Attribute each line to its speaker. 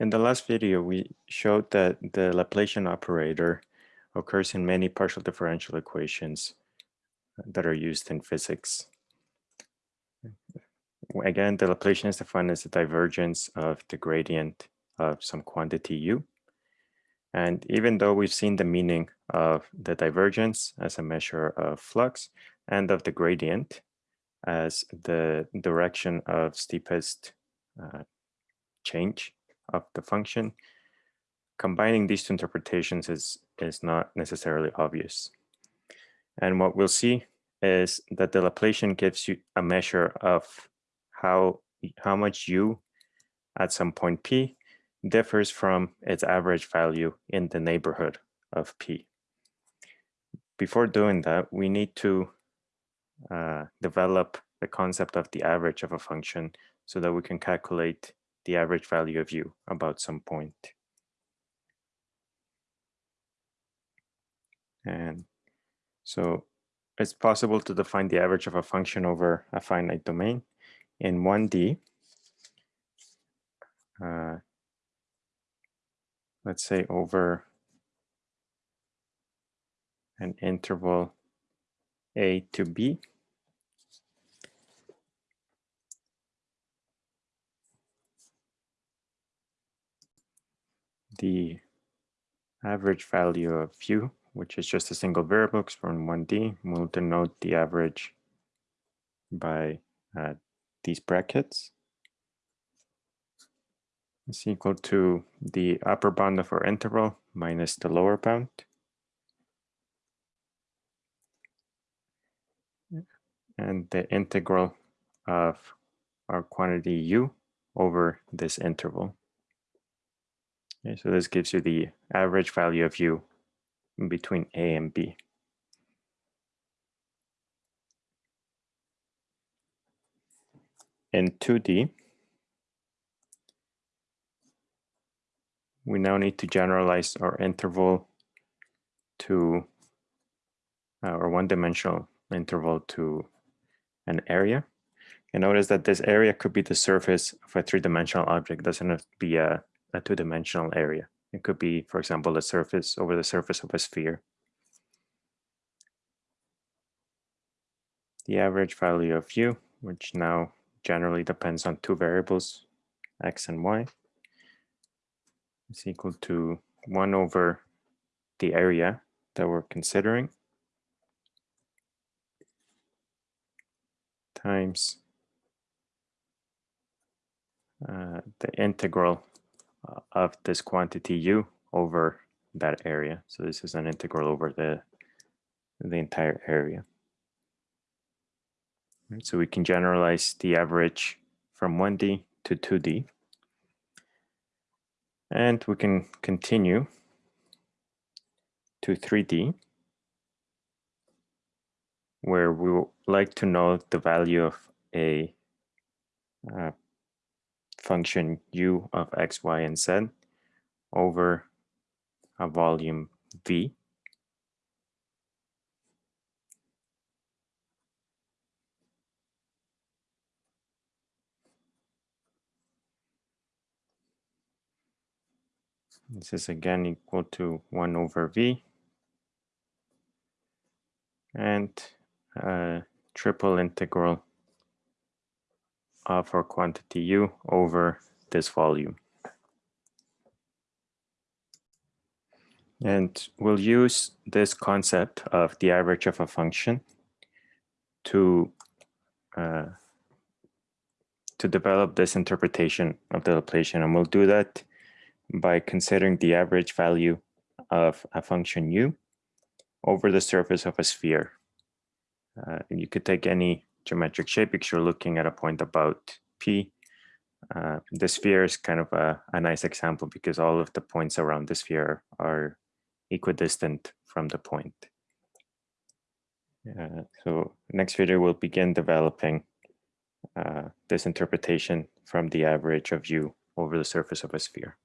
Speaker 1: In the last video, we showed that the Laplacian operator occurs in many partial differential equations that are used in physics. Again, the Laplacian is defined as the divergence of the gradient of some quantity u. And even though we've seen the meaning of the divergence as a measure of flux and of the gradient as the direction of steepest uh, change of the function, combining these two interpretations is, is not necessarily obvious. And what we'll see is that the Laplacian gives you a measure of how, how much u at some point p differs from its average value in the neighborhood of p. Before doing that, we need to uh, develop the concept of the average of a function so that we can calculate the average value of u about some point. And so it's possible to define the average of a function over a finite domain in 1D. Uh, let's say over an interval a to b. The average value of u, which is just a single variable from 1D, we'll denote the average by uh, these brackets is equal to the upper bound of our interval minus the lower bound. And the integral of our quantity u over this interval. Okay, so this gives you the average value of u between a and b. In 2D, we now need to generalize our interval to uh, our one-dimensional interval to an area. And notice that this area could be the surface of a three-dimensional object, doesn't have to be a, a two-dimensional area. It could be, for example, the surface over the surface of a sphere. The average value of u, which now generally depends on two variables, x and y, is equal to 1 over the area that we're considering times uh, the integral of this quantity u over that area. So this is an integral over the, the entire area. Right, so we can generalize the average from 1D to 2D. And we can continue to 3D, where we would like to know the value of a uh, function u of x, y, and z over a volume V. This is again equal to 1 over v. And a triple integral of our quantity u over this volume. And we'll use this concept of the average of a function to uh, to develop this interpretation of the Laplacian. And we'll do that by considering the average value of a function u over the surface of a sphere. Uh, you could take any geometric shape because you're looking at a point about p. Uh, the sphere is kind of a, a, nice example because all of the points around the sphere are equidistant from the point. Uh, so next video we'll begin developing uh, this interpretation from the average of u over the surface of a sphere.